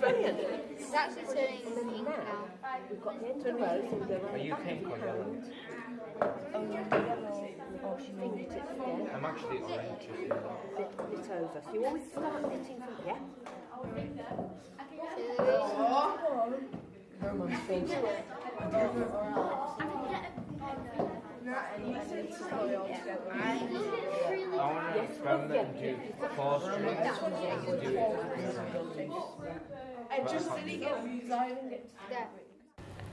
Brilliant. It's actually turning pink now. We've got the end of the row, so we go Are you pink or yellow? Oh, you're yellow. Oh, she moved it again. I'm actually orange. as well. Flip it over. So you always start knitting from, yeah? Come on, Finn. I want to experiment and do four strings and do it. There.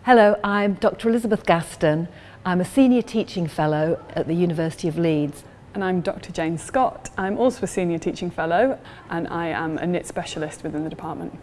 Hello, I'm Dr Elizabeth Gaston. I'm a Senior Teaching Fellow at the University of Leeds. And I'm Dr Jane Scott. I'm also a Senior Teaching Fellow and I am a knit specialist within the department.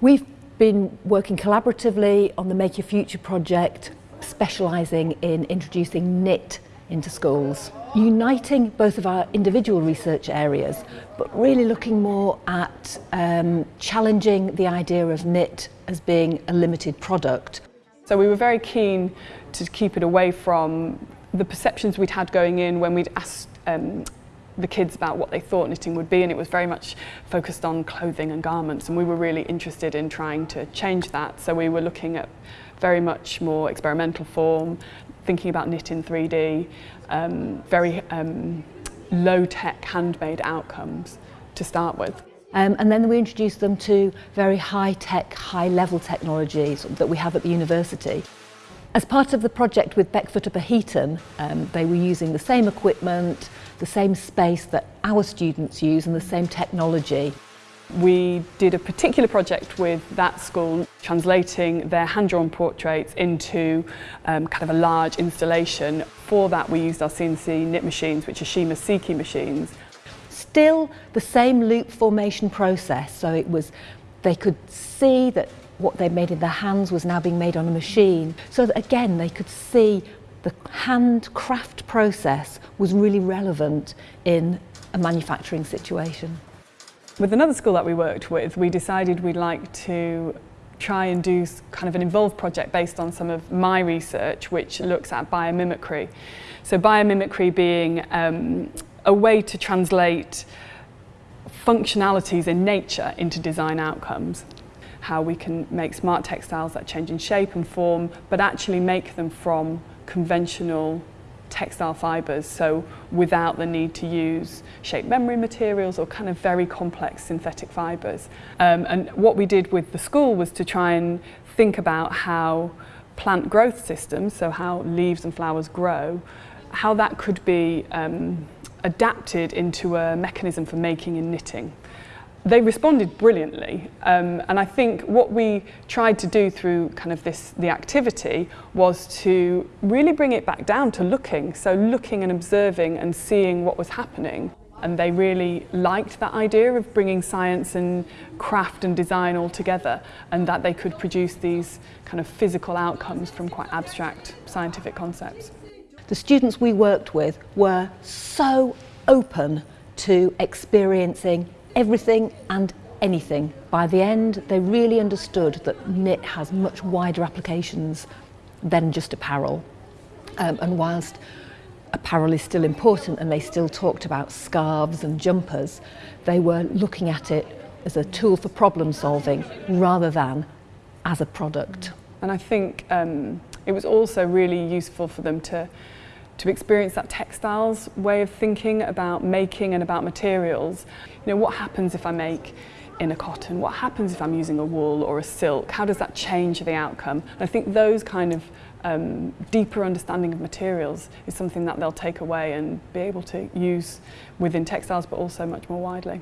We've been working collaboratively on the Make Your Future project, specialising in introducing knit into schools, uniting both of our individual research areas, but really looking more at um, challenging the idea of knit as being a limited product. So we were very keen to keep it away from the perceptions we'd had going in when we'd asked um, the kids about what they thought knitting would be and it was very much focused on clothing and garments and we were really interested in trying to change that so we were looking at very much more experimental form thinking about knit in 3D um, very um, low tech handmade outcomes to start with Um, and then we introduced them to very high-tech, high-level technologies that we have at the university. As part of the project with Beckfoot upper Heaton, um, they were using the same equipment, the same space that our students use and the same technology. We did a particular project with that school, translating their hand-drawn portraits into um, kind of a large installation. For that we used our CNC knit machines, which are Shima Seiki machines. Still the same loop formation process, so it was, they could see that what they made in their hands was now being made on a machine. So that again, they could see the handcraft process was really relevant in a manufacturing situation. With another school that we worked with, we decided we'd like to try and do kind of an involved project based on some of my research, which looks at biomimicry. So biomimicry being um, a way to translate functionalities in nature into design outcomes. How we can make smart textiles that change in shape and form, but actually make them from conventional textile fibres, so without the need to use shape memory materials or kind of very complex synthetic fibres. Um, and what we did with the school was to try and think about how plant growth systems, so how leaves and flowers grow, how that could be um, adapted into a mechanism for making and knitting. They responded brilliantly um, and I think what we tried to do through kind of this the activity was to really bring it back down to looking so looking and observing and seeing what was happening and they really liked that idea of bringing science and craft and design all together and that they could produce these kind of physical outcomes from quite abstract scientific concepts. The students we worked with were so open to experiencing everything and anything. By the end, they really understood that knit has much wider applications than just apparel. Um, and whilst apparel is still important and they still talked about scarves and jumpers, they were looking at it as a tool for problem solving rather than as a product. And I think um, it was also really useful for them to to experience that textiles way of thinking about making and about materials. You know, what happens if I make in a cotton? What happens if I'm using a wool or a silk? How does that change the outcome? And I think those kind of um, deeper understanding of materials is something that they'll take away and be able to use within textiles but also much more widely.